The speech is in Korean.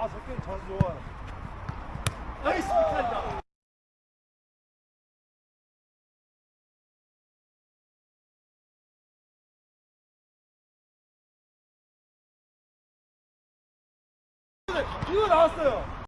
아, 저 게임 좋아. 나이스 미카이다. 이거 네, 나왔어요.